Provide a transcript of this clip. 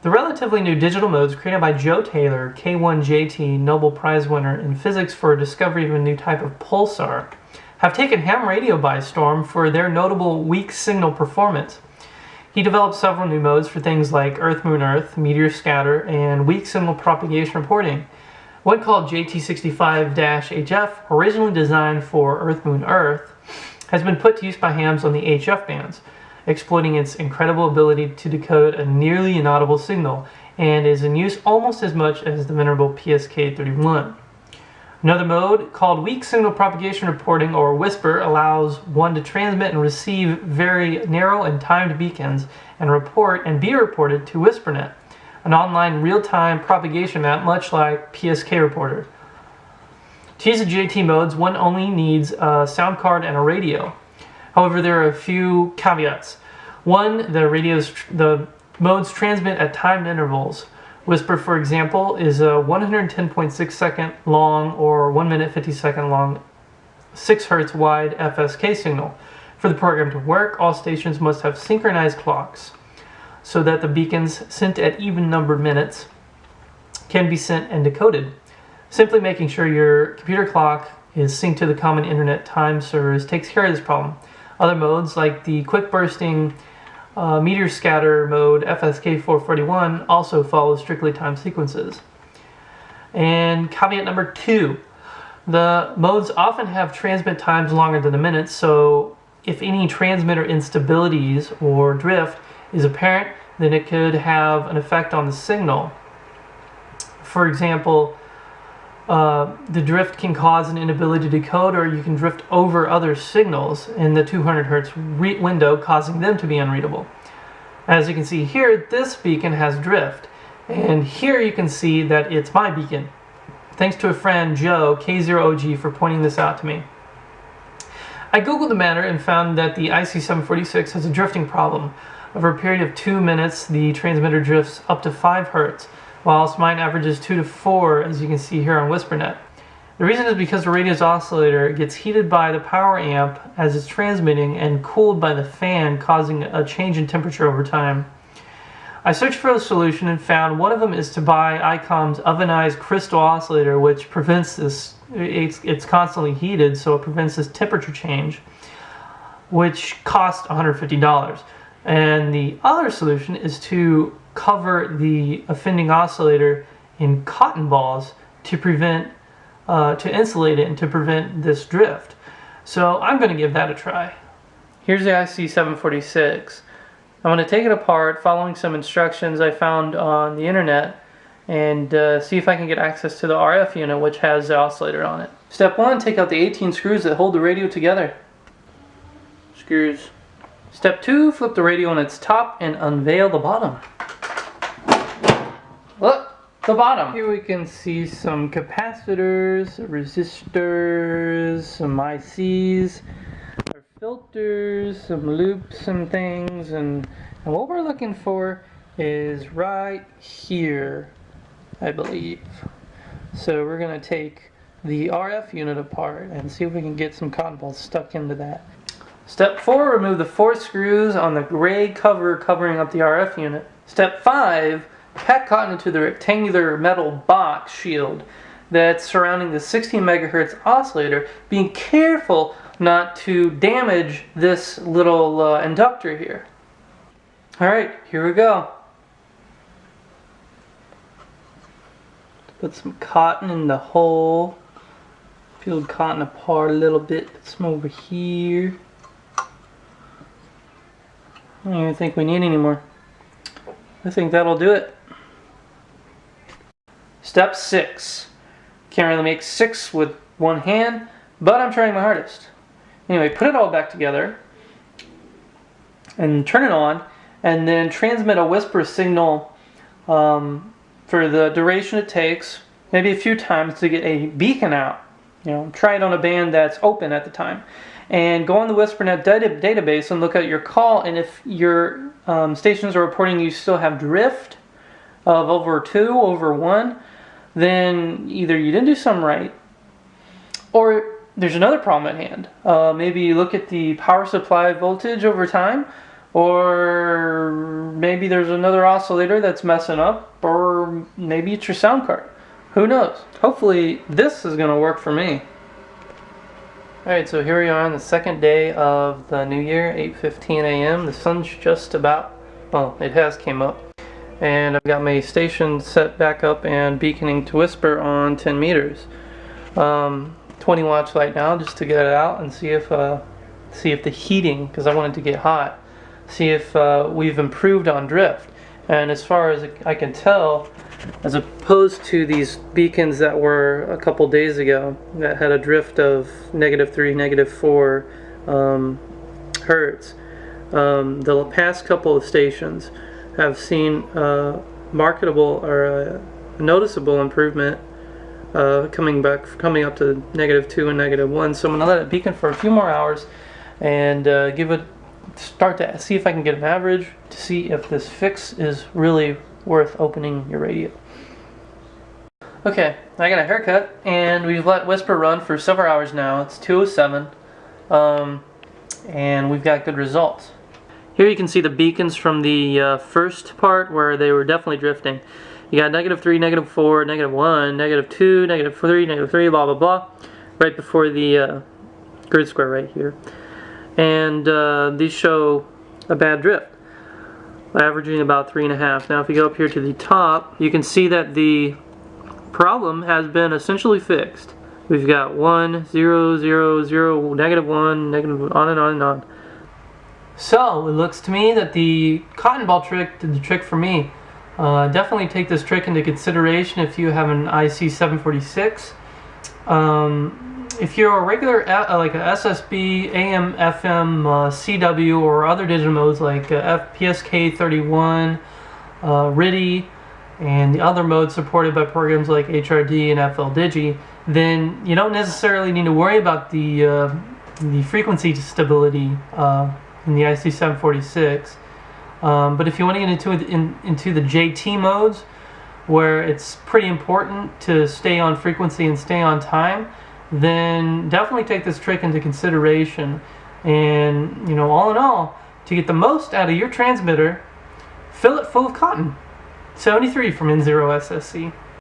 The relatively new digital modes created by Joe Taylor, K1JT Nobel Prize winner in physics for a discovery of a new type of pulsar, have taken ham radio by storm for their notable weak signal performance. He developed several new modes for things like Earth Moon Earth, meteor scatter, and weak signal propagation reporting. One called JT65-HF, originally designed for Earth Moon Earth, has been put to use by hams on the HF bands exploiting its incredible ability to decode a nearly inaudible signal and is in use almost as much as the venerable PSK31. Another mode, called Weak Signal Propagation Reporting or WSPR, allows one to transmit and receive very narrow and timed beacons and report and be reported to WSPRnet, an online real-time propagation map much like PSK Reporter. To use the JT modes, one only needs a sound card and a radio. However, there are a few caveats. One, the radios, the modes transmit at timed intervals. WSPR, for example, is a 110.6 second long or 1 minute 50 second long 6 hertz wide FSK signal. For the program to work, all stations must have synchronized clocks so that the beacons sent at even numbered minutes can be sent and decoded. Simply making sure your computer clock is synced to the common internet time servers takes care of this problem. Other modes like the quick bursting uh, meteor scatter mode FSK441 also follow strictly timed sequences. And caveat number two, the modes often have transmit times longer than a minute, so if any transmitter instabilities or drift is apparent, then it could have an effect on the signal. For example, uh, the drift can cause an inability to decode or you can drift over other signals in the 200 hertz window causing them to be unreadable. As you can see here, this beacon has drift and here you can see that it's my beacon. Thanks to a friend, Joe, K0OG, for pointing this out to me. I googled the matter and found that the IC746 has a drifting problem. Over a period of two minutes, the transmitter drifts up to 5 hertz whilst mine averages 2 to 4 as you can see here on WSPRnet. The reason is because the radio's oscillator gets heated by the power amp as it's transmitting and cooled by the fan causing a change in temperature over time. I searched for a solution and found one of them is to buy ICOM's ovenized crystal oscillator which prevents this, it's, it's constantly heated so it prevents this temperature change which cost $150. And the other solution is to cover the offending oscillator in cotton balls to prevent, uh, to insulate it and to prevent this drift. So I'm going to give that a try. Here's the IC746. I'm going to take it apart following some instructions I found on the internet and uh, see if I can get access to the RF unit which has the oscillator on it. Step 1, take out the 18 screws that hold the radio together. Screws. Step 2, flip the radio on its top and unveil the bottom. Look, the bottom. Here we can see some capacitors, resistors, some ICs, our filters, some loops and things, and, and what we're looking for is right here, I believe. So we're going to take the RF unit apart and see if we can get some cotton balls stuck into that. Step 4, remove the four screws on the gray cover covering up the RF unit. Step 5, pack cotton into the rectangular metal box shield that's surrounding the 16 megahertz oscillator, being careful not to damage this little uh, inductor here. Alright, here we go. Put some cotton in the hole. Peel cotton apart a little bit. Put some over here. I don't even think we need any more. I think that'll do it. Step six. Can't really make six with one hand, but I'm trying my hardest. Anyway, put it all back together and turn it on and then transmit a WSPR signal um, for the duration it takes, maybe a few times to get a beacon out. You know, try it on a band that's open at the time. And go on the WSPRnet data database and look at your call and if your um, stations are reporting you still have drift of over 2, over 1, then either you didn't do something right, or there's another problem at hand. Uh, maybe you look at the power supply voltage over time, or maybe there's another oscillator that's messing up, or maybe it's your sound card. Who knows? Hopefully this is going to work for me. Alright, so here we are on the second day of the new year, 8.15 a.m. The sun's just about, well, it has came up. And I've got my station set back up and beaconing to WSPR on 10 meters. Um, 20 watts right now just to get it out and see if, uh, see if the heating, because I want it to get hot, see if uh, we've improved on drift. And as far as I can tell, as opposed to these beacons that were a couple days ago that had a drift of negative 3, negative 4 um, hertz, um, the past couple of stations have seen a marketable or a noticeable improvement uh, coming back, coming up to negative 2 and negative 1. So I'm to let it beacon for a few more hours and uh, give it start to see if I can get an average to see if this fix is really worth opening your radio. Okay, I got a haircut and we've let WSPR run for several hours now. It's 207 um, and we've got good results. Here you can see the beacons from the uh, first part where they were definitely drifting. You got negative 3, negative 4, negative 1, negative 2, negative 3, negative 3, blah blah blah, right before the uh, grid square right here. And uh, these show a bad drift averaging about three and a half. Now if you go up here to the top you can see that the problem has been essentially fixed. We've got one zero zero zero negative one negative on and on and on so it looks to me that the cotton ball trick did the trick for me. Uh, definitely take this trick into consideration if you have an IC 746 um, if you're a regular uh, like a SSB, AM, FM, uh, CW, or other digital modes like uh, PSK31, uh, RTTY, and the other modes supported by programs like HRD and FLDigi, then you don't necessarily need to worry about the the frequency stability in the IC746. Um, but if you want to get into in, into the JT modes, where it's pretty important to stay on frequency and stay on time, then definitely take this trick into consideration. And, you know, all in all, to get the most out of your transmitter, fill it full of cotton. 73 from N0 SSC.